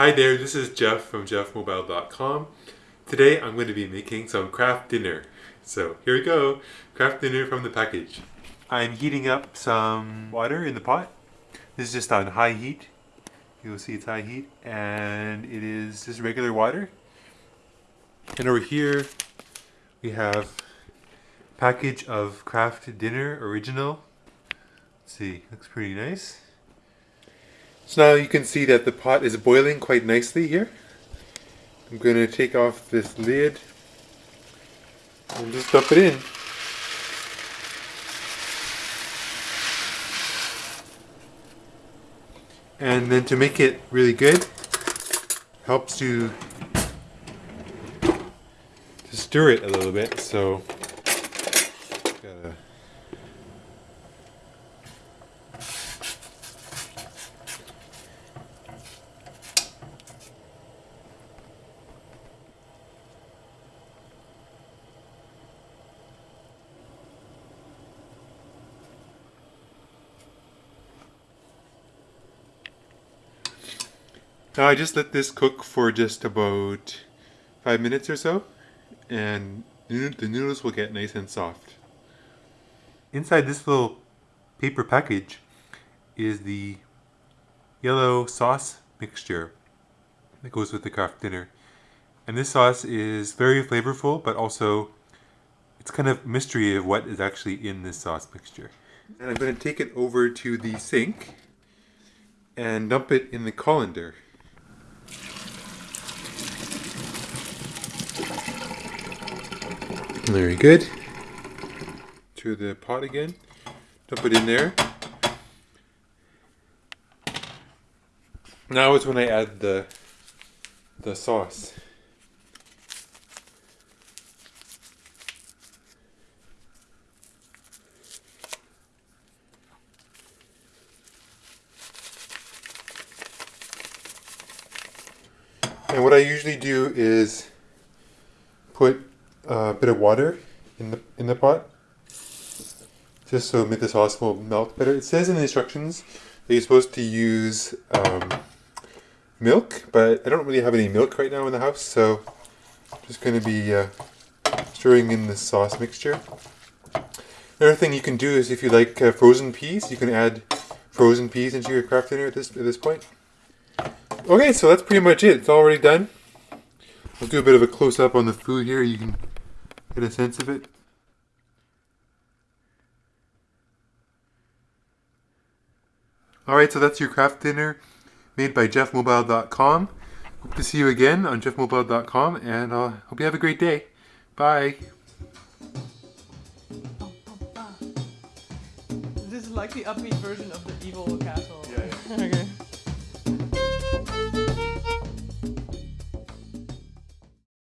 Hi there, this is Jeff from jeffmobile.com. Today I'm going to be making some Kraft dinner. So here we go, Kraft dinner from the package. I'm heating up some water in the pot. This is just on high heat. You'll see it's high heat and it is just regular water. And over here we have package of Kraft Dinner Original. Let's see, looks pretty nice. So now you can see that the pot is boiling quite nicely here. I'm going to take off this lid and just dump it in. And then to make it really good, helps to, to stir it a little bit. So Now I just let this cook for just about five minutes or so and the noodles will get nice and soft. Inside this little paper package is the yellow sauce mixture that goes with the Kraft dinner. And this sauce is very flavorful, but also it's kind of mystery of what is actually in this sauce mixture. And I'm going to take it over to the sink and dump it in the colander. Very good. To the pot again. Dump it in there. Now is when I add the the sauce. And what I usually do is put a bit of water in the in the pot, just so the sauce will melt better. It says in the instructions that you're supposed to use um, milk, but I don't really have any milk right now in the house, so I'm just going to be uh, stirring in the sauce mixture. Another thing you can do is if you like uh, frozen peas, you can add frozen peas into your Kraft dinner at this at this point. Okay, so that's pretty much it. It's already done. I'll do a bit of a close-up on the food here. You can get a sense of it. Alright, so that's your Kraft dinner made by jeffmobile.com. Hope to see you again on jeffmobile.com and uh, hope you have a great day. Bye. This is like the upbeat version of the evil castle. Yeah, yeah. okay.